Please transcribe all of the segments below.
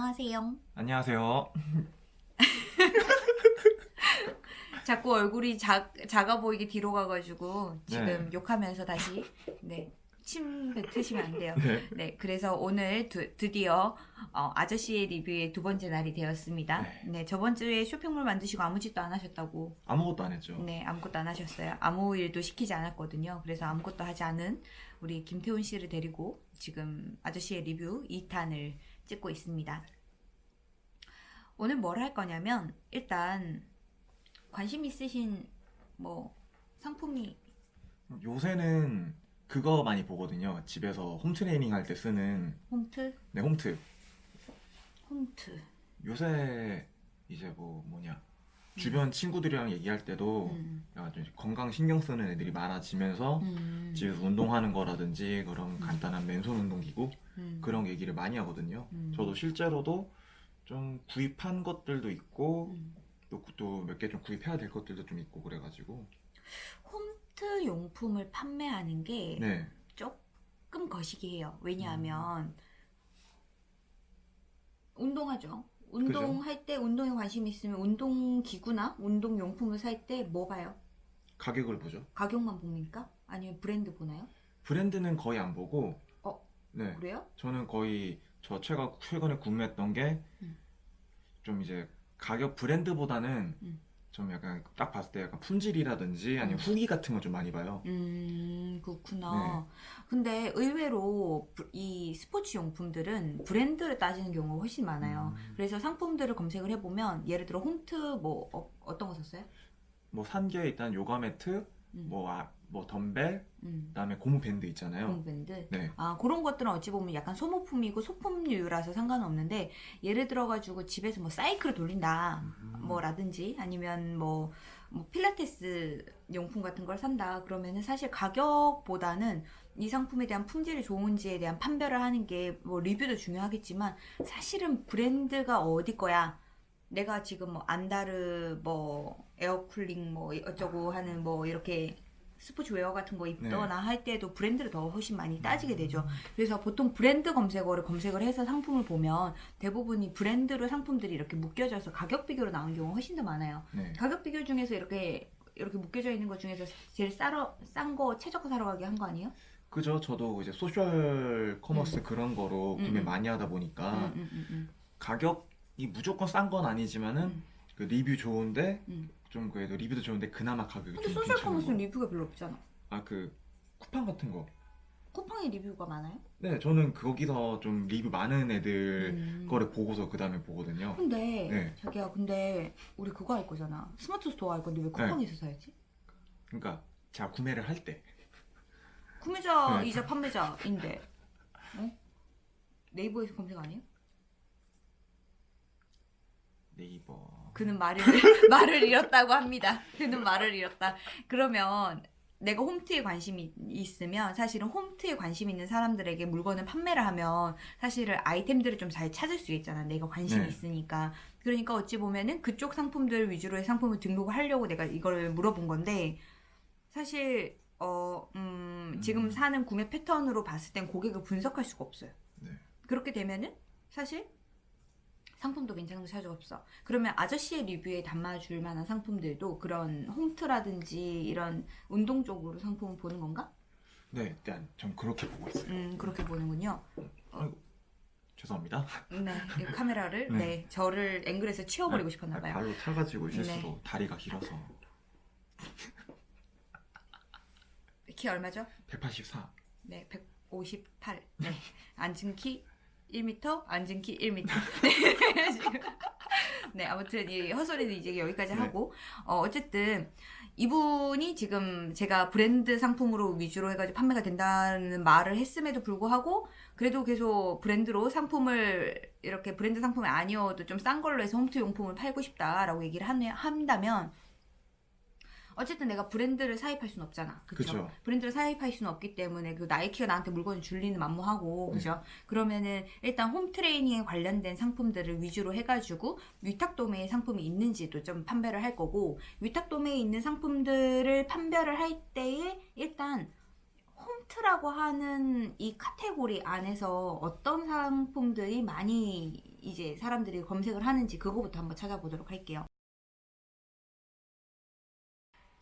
안녕하세요. 안녕하세요. 자꾸 얼굴이 작, 작아 보이게 뒤로 가가지고 지금 네. 욕하면서 다시 네. 침 뱉으시면 안 돼요. 네. 네, 그래서 오늘 드, 드디어 어, 아저씨의 리뷰의 두 번째 날이 되었습니다. 네. 네, 저번 주에 쇼핑몰 만드시고 아무 짓도 안 하셨다고. 아무것도 안 했죠. 네, 아무것도 안 하셨어요. 아무 일도 시키지 않았거든요. 그래서 아무것도 하지 않은 우리 김태훈 씨를 데리고 지금 아저씨의 리뷰 2탄을 찍고 있습니다. 오늘 뭘 할 거냐면 일단 관심 있으신 뭐 상품이 요새는 그거 많이 보거든요. 집에서 홈트레이닝 할 때 쓰는 홈트, 네, 홈트. 홈트. 요새 이제 뭐 뭐냐 주변 친구들이랑 얘기할 때도 음. 약간 좀 건강 신경 쓰는 애들이 많아지면서 음. 집에서 운동하는 거라든지 그런 간단한 맨손 운동기구 음. 그런 얘기를 많이 하거든요. 음. 저도 실제로도 좀 구입한 것들도 있고 음. 또몇 개 좀 구입해야 될 것들도 좀 있고 그래가지고 홈트 용품을 판매하는 게 네 조금 거시기해요. 왜냐하면 운동하죠. 운동할 때 운동에 관심 있으면 운동 기구나 운동 용품을 살 때 뭐 봐요? 가격을 보죠. 가격만 봅니까? 아니면 브랜드 보나요? 브랜드는 거의 안 보고 어? 네 그래요? 저는 거의 저 최가 최근에 구매했던 게좀 음. 이제 가격 브랜드보다는 음. 좀 약간 딱 봤을 때 약간 품질이라든지 아니면 음. 후기 같은 걸 좀 많이 봐요. 음 네. 그렇구나. 근데 의외로 브- 이 스포츠 용품들은 브랜드를 따지는 경우가 훨씬 많아요. 음. 그래서 상품들을 검색을 해보면 예를 들어 홈트 뭐 어, 떤거 썼어요? 뭐 산 게 일단 요가 매트, 음. 뭐, 아, 뭐 덤벨, 음. 그다음에 고무 밴드 있잖아요. 홈밴드. 네. 아 그런 것들은 어찌 보면 약간 소모품이고 소품류라서 상관없는데 예를 들어 가지고 집에서 뭐 사이클을 돌린다 음. 뭐라든지 아니면 뭐, 뭐 필라테스 용품 같은 걸 산다. 그러면은 사실 가격보다는 이 상품에 대한 품질이 좋은지에 대한 판별을 하는 게 뭐 리뷰도 중요하겠지만 사실은 브랜드가 어디 거야? 내가 지금 뭐 안다르 뭐 air cooling 뭐 어쩌고 하는 뭐 이렇게 스포츠웨어 같은 거 입거나 할 때도 브랜드를 더 훨씬 많이 따지게 되죠. 그래서 보통 브랜드 검색어를 검색을 해서 상품을 보면 대부분이 브랜드로 상품들이 이렇게 묶여져서 가격 비교로 나오는 경우가 훨씬 더 많아요. 네. 가격 비교 중에서 이렇게 이렇게 묶여져 있는 것 중에서 제일 싸러 싼 거 최저가 사러 가게 한 거 아니에요? 그죠. 저도 이제 social commerce 그런 거로 음, 구매 음. 많이 하다 보니까 음, 음, 음, 음. 가격이 무조건 싼 건 아니지만은 음. 그 리뷰 좋은데 음. 좀 그래도 리뷰도 좋은데 그나마 가격이 근데 좀 social commerce는 거. 리뷰가 별로 없잖아. 아 그 쿠팡 같은 거. 쿠팡에 리뷰가 많아요? 네, 저는 거기서 좀 리뷰 많은 애들 음. 거를 보고서 그 다음에 보거든요. 근데 네. 자기야 근데 우리 그거 할 거잖아. 스마트 스토어 할 건데 왜 쿠팡에서 사야지? 그러니까 제가 구매를 할 때 구매자이자 판매자인데 어? 네이버에서 검색 안 해요? 네이버 그는 말을 말을 잃었다고 합니다. 그는 말을 잃었다. 그러면 내가 홈트에 관심이 있으면 사실은 홈트에 관심 있는 사람들에게 물건을 판매를 하면 사실은 아이템들을 좀 잘 찾을 수 있잖아. 내가 관심이 네. 있으니까. 그러니까 어찌 보면은 그쪽 상품들 위주로의 상품을 등록을 하려고 내가 이걸 물어본 건데 사실 어, 음, 지금 음. 사는 구매 패턴으로 봤을 땐 고객을 분석할 수가 없어요. 네. 그렇게 되면은 사실 상품도 괜찮은 거 찾을 수 없어. 그러면 아저씨의 리뷰에 담아줄 만한 상품들도 그런 홈트라든지 이런 운동 쪽으로 상품을 보는 건가? 네, 일단 전 그렇게 보고 있어요. 음, 그렇게 보는군요. 죄송합니다. 네, 이 카메라를 네. 네, 저를 앵글에서 치워버리고 싶었나 아, 봐요. 발로 차가지고 실수로 네. 다리가 길어서 키 얼마죠? 184. 네, 158. 네, 앉은 키 1m, 앉은 키 1m. 네, 지금. 네, 아무튼 이 헛소리는 이제 여기까지 네. 하고 어, 어쨌든 이분이 지금 제가 브랜드 상품으로 위주로 해가지고 판매가 된다는 말을 했음에도 불구하고 그래도 계속 브랜드로 상품을 이렇게 브랜드 상품이 아니어도 좀 싼 걸로 해서 홈트 용품을 팔고 싶다라고 얘기를 하네, 한다면 어쨌든 내가 브랜드를 사입할 수는 없잖아. 그쵸. 브랜드를 사입할 수는 없기 때문에 그 나이키가 나한테 물건을 줄리는 만무하고 네. 그죠? 그러면은 일단 홈 트레이닝에 관련된 상품들을 위주로 해가지고 위탁 도매의 상품이 있는지도 좀 판별을 할 거고 위탁 도매에 있는 상품들을 판별을 할 때에 일단 홈 홈트라고 하는 이 카테고리 안에서 어떤 상품들이 많이 이제 사람들이 검색을 하는지 그거부터 한번 찾아보도록 할게요.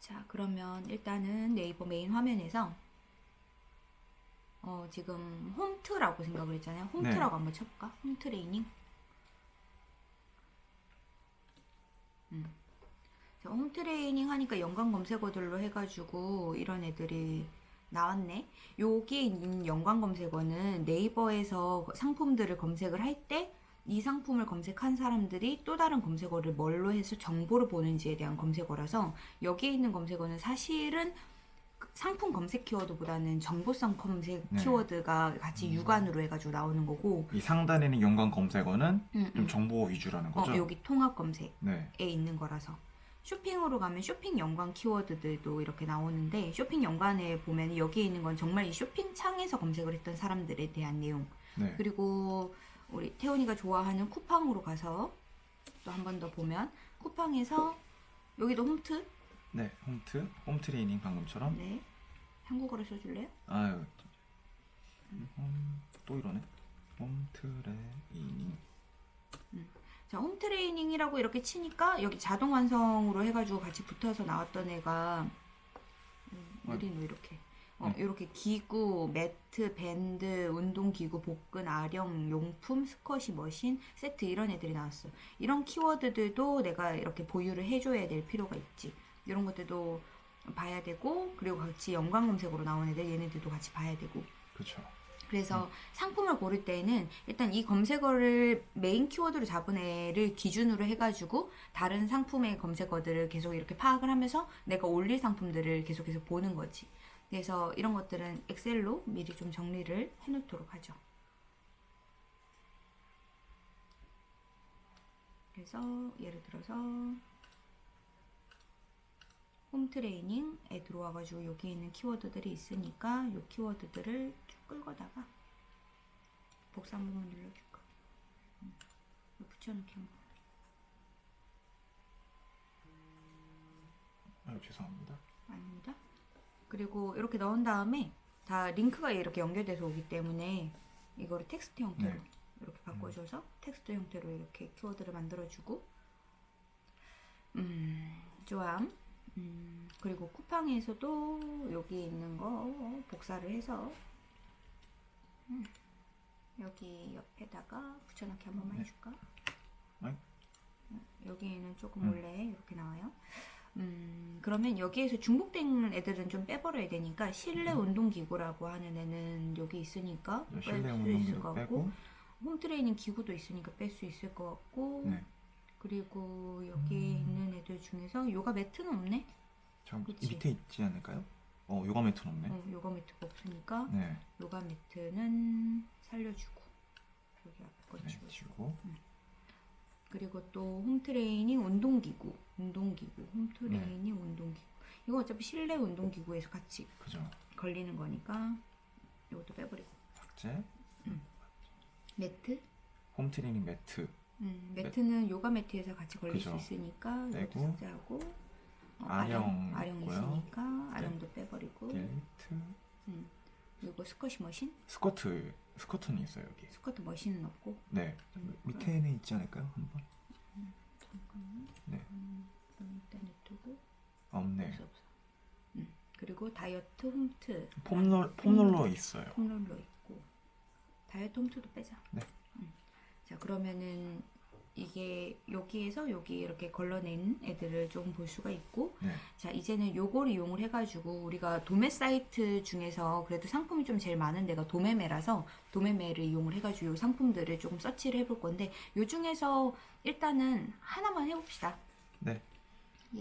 자, 그러면 일단은 네이버 메인 화면에서 어, 지금 홈트라고 생각을 했잖아요. 홈트라고 한번 쳐볼까? home training. 음. 자, home training 하니까 연관 검색어들로 해가지고 이런 애들이 나왔네. 여기 있는 연관 검색어는 네이버에서 상품들을 검색을 할 때 이 상품을 검색한 사람들이 또 다른 검색어를 뭘로 해서 정보를 보는지에 대한 검색어라서 여기에 있는 검색어는 사실은 그 상품 검색 키워드보다는 정보성 검색 네. 키워드가 같이 음. 육안으로 해가지고 나오는 거고 이 상단에 있는 연관 검색어는 음, 좀 음. 정보 위주라는 어, 거죠? 여기 통합 검색 네. 에 있는 거라서 쇼핑으로 가면 쇼핑 연관 키워드들도 이렇게 나오는데 쇼핑 연관에 보면 여기에 있는 건 정말 이 쇼핑 창에서 검색을 했던 사람들에 대한 내용 네. 그리고 우리 태훈이가 좋아하는 쿠팡으로 가서 또 한 번 더 보면 쿠팡에서 여기도 홈트 네. 홈트, home training 방금처럼. 네 한국어로 써줄래요? 아유. 음, 또 이러네. 홈 트레이닝. 자, home training이라고 이렇게 치니까 여기 자동 완성으로 해가지고 같이 붙어서 나왔던 애가 음, 느리노 이렇게 어, 네. 이렇게 기구, 매트, 밴드, 운동기구, 복근, 아령, 용품, squat machine, 세트 이런 애들이 나왔어. 이런 키워드들도 내가 이렇게 보유를 해줘야 될 필요가 있지. 이런 것들도 봐야 되고 그리고 같이 연관 검색으로 나온 애들 얘네들도 같이 봐야 되고 그렇죠. 그래서 상품을 고를 때에는 일단 이 검색어를 메인 키워드로 잡은 애를 기준으로 해가지고 다른 상품의 검색어들을 계속 이렇게 파악을 하면서 내가 올릴 상품들을 계속해서 보는 거지. 그래서 이런 것들은 엑셀로 미리 좀 정리를 해놓도록 하죠. 그래서 예를 들어서 홈 트레이닝에 들어와가지고 여기 있는 키워드들이 있으니까 이 키워드들을 쭉 끌고다가 복사 한 번만 눌러줄까? 음, 붙여넣기 한 번. 아유, 죄송합니다. 아닙니다. 그리고 이렇게 넣은 다음에 다 링크가 이렇게 연결돼서 오기 때문에 이거를 텍스트 형태로 네. 이렇게 바꿔줘서 텍스트 형태로 이렇게 키워드를 만들어주고 음, 좋아. 음, 그리고 쿠팡에서도 여기 있는 거 복사를 해서 음, 여기 옆에다가 붙여넣기 한 번만 네. 해줄까? 아이. 음, 여기에는 조금 음. 원래 이렇게 나와요. 음, 그러면 여기에서 중복된 애들은 좀 빼버려야 되니까 실내 운동기구라고 하는 애는 여기 있으니까 뺄 실내 수 있을 것. 같고 홈트레이닝 기구도 있으니까 뺄 수 있을 것 같고 네. 그리고 여기 음. 있는 애들 중에서 요가 매트는 없네? 저 그치. 밑에 있지 않을까요? 어, 요가 매트는 없네. 어, 요가 매트가 없으니까 네. 요가 매트는 살려주고 여기 앞에 거 네, 지워주고 지우고. 그리고 또 홈트레이닝 운동기구 운동기구 홈트레이닝 운동기구 이거 어차피 실내 운동기구에서 같이 그죠. 걸리는 거니까 이것도 빼버리고 삭제. 매트 home training 매트. 음, 매트는 요가 매트에서 같이 걸릴 그죠. 수 있으니까 빼고. 삭제하고 어, 아령 아령. 있으니까 아령도 빼버리고 delete. 음, 그리고 squat machine squat. squat는 있어요, 여기. squat machine은 없고 네. 음, 밑에는 있지 않을까요? 한번. 잠깐만 네. 음, 그럼 일단 냅두고 없네. 없어 없어 음, 그리고 다이어트 홈트 폼롤 폼롤러 있어요. 폼롤러 있고 다이어트 홈트도 빼자 네. 음. 자 그러면은 이게 여기에서 여기 이렇게 걸러낸 애들을 좀 볼 수가 있고 네. 자 이제는 요걸 이용을 해가지고 우리가 도매 사이트 중에서 그래도 상품이 좀 제일 많은 데가 도매매라서 도매매를 이용을 해가지고 요 상품들을 조금 서치를 해볼 건데 요 중에서 일단은 하나만 해봅시다 네.